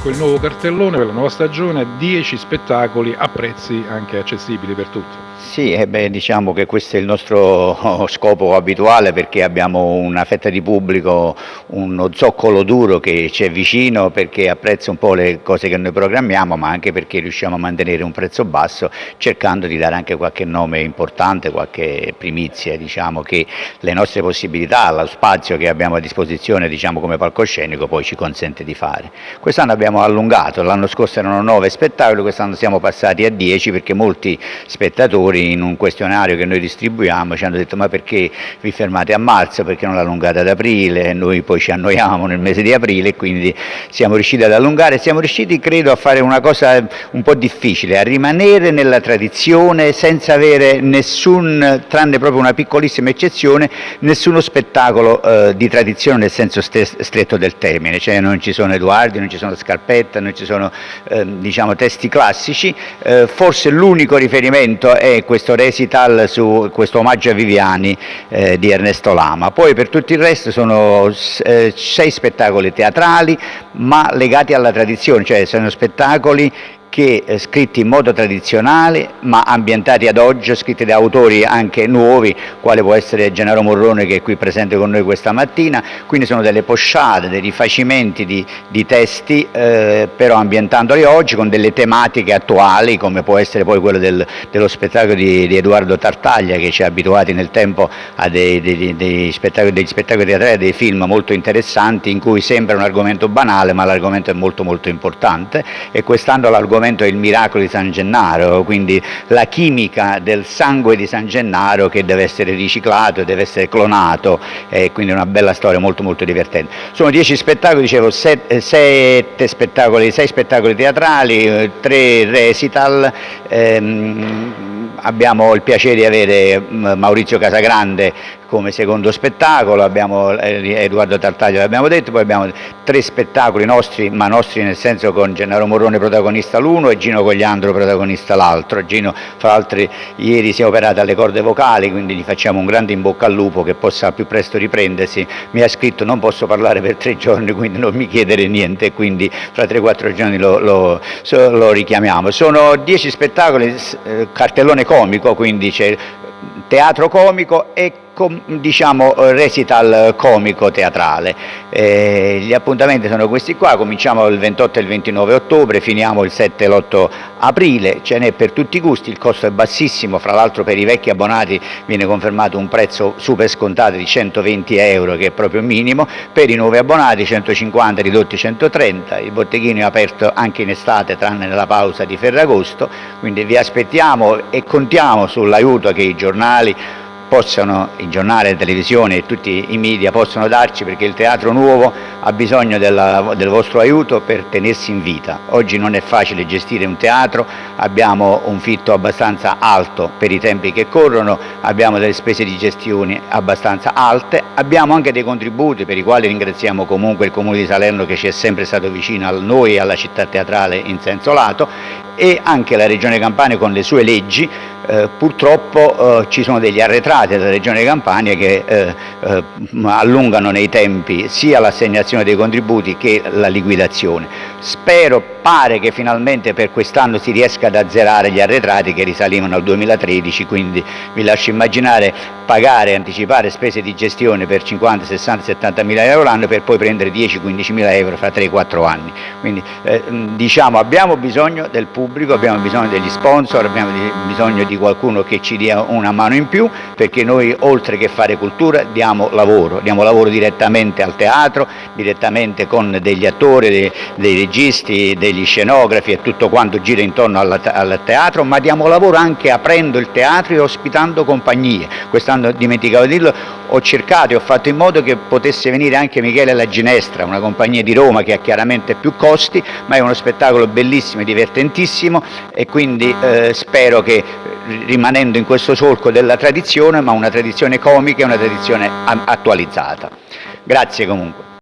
ecco il nuovo cartellone per la nuova stagione, 10 spettacoli a prezzi anche accessibili per tutti. Sì, eh beh, diciamo che questo è il nostro scopo abituale perché abbiamo una fetta di pubblico, uno zoccolo duro che ci è vicino perché apprezza un po' le cose che noi programmiamo ma anche perché riusciamo a mantenere un prezzo basso cercando di dare anche qualche nome importante, qualche primizia, diciamo che le nostre possibilità, lo spazio che abbiamo a disposizione diciamo, come palcoscenico poi ci consente di fare. Quest'anno abbiamo allungato, l'anno scorso erano 9 spettacoli, quest'anno siamo passati a 10 perché molti spettatori lavoratori in un questionario che noi distribuiamo ci hanno detto ma perché vi fermate a marzo, perché non l'allungate ad aprile, noi poi ci annoiamo nel mese di aprile quindi siamo riusciti ad allungare, siamo riusciti credo a fare una cosa un po' difficile, a rimanere nella tradizione senza avere nessun, tranne proprio una piccolissima eccezione, nessuno spettacolo eh, di tradizione nel senso stretto del termine, cioè non ci sono Edoardi, non ci sono Scarpetta, non ci sono eh, diciamo, testi classici, eh, forse l'unico riferimento è questo recital su questo omaggio a Viviani eh, di Ernesto Lama. Poi per tutto il resto sono eh, sei spettacoli teatrali ma legati alla tradizione, cioè sono spettacoli che eh, scritti in modo tradizionale ma ambientati ad oggi, scritti da autori anche nuovi, quale può essere Gennaro Morrone che è qui presente con noi questa mattina, quindi sono delle posciate, dei rifacimenti di, di testi, eh, però ambientandoli oggi con delle tematiche attuali come può essere poi quello del, dello spettacolo di, di, Edoardo Tartaglia che ci ha abituati nel tempo a dei, dei, dei spettacoli, degli spettacoli teatrali, dei film molto interessanti in cui sembra un argomento banale ma l'argomento è molto molto importante. E quest'anno l'argomento l'argomento è il miracolo di San Gennaro, quindi la chimica del sangue di San Gennaro che deve essere riciclato, deve essere clonato, e quindi una bella storia molto molto divertente. Sono dieci spettacoli, dicevo, sette, sette spettacoli, sei spettacoli teatrali, tre recital, ehm, abbiamo il piacere di avere mm, Maurizio Casagrande come secondo spettacolo, abbiamo eh, Edoardo Tartaglio l'abbiamo detto, poi abbiamo tre spettacoli nostri, ma nostri nel senso con Gennaro Morrone protagonista l'uno e Gino Cogliandro protagonista l'altro. Gino fra l'altro ieri si è operato alle corde vocali, quindi gli facciamo un grande in bocca al lupo che possa più presto riprendersi. Mi ha scritto non posso parlare per tre giorni, quindi non mi chiedere niente, quindi fra tre o quattro giorni lo, lo, lo, richiamiamo. Sono dieci spettacoli, eh, cartellone comico, quindi c'è teatro comico e diciamo recital comico teatrale. Eh, gli appuntamenti sono questi qua, cominciamo il 28 e il 29 ottobre, finiamo il 7 e l'8 aprile, ce n'è per tutti i gusti, il costo è bassissimo, fra l'altro per i vecchi abbonati viene confermato un prezzo super scontato di 120 euro che è proprio minimo, per i nuovi abbonati 150 ridotti 130, il botteghino è aperto anche in estate tranne nella pausa di Ferragosto, quindi vi aspettiamo e contiamo sull'aiuto che i giornali possano, i giornali, la televisione e tutti i media possono darci perché il teatro nuovo ha bisogno della, del vostro aiuto per tenersi in vita. Oggi non è facile gestire un teatro, abbiamo un fitto abbastanza alto per i tempi che corrono, abbiamo delle spese di gestione abbastanza alte, abbiamo anche dei contributi per i quali ringraziamo comunque il Comune di Salerno che ci è sempre stato vicino a noi e alla città teatrale in senso lato e anche la Regione Campania con le sue leggi eh, purtroppo eh, ci sono degli arretrati della Regione Campania che eh, eh, allungano nei tempi sia l'assegnazione dei contributi che la liquidazione. Spero, pare che finalmente per quest'anno si riesca ad azzerare gli arretrati che risalivano al 2013, quindi vi lascio immaginare pagare anticipare spese di gestione per 50, 60, 70 mila euro l'anno per poi prendere 10-15 mila euro fra 3-4 anni. Quindi eh, diciamo abbiamo bisogno del pubblico, abbiamo bisogno degli sponsor, abbiamo bisogno di qualcuno che ci dia una mano in più perché noi oltre che fare cultura diamo lavoro, diamo lavoro direttamente al teatro, direttamente con degli attori, dei, dei registi, degli scenografi e tutto quanto gira intorno al, al teatro, ma diamo lavoro anche aprendo il teatro e ospitando compagnie. Quest'anno dimenticavo di dirlo, ho cercato e ho fatto in modo che potesse venire anche Michele La Ginestra, una compagnia di Roma che ha chiaramente più costi, ma è uno spettacolo bellissimo e divertentissimo e quindi eh, spero che rimanendo in questo solco della tradizione, ma una tradizione comica e una tradizione attualizzata. Grazie comunque.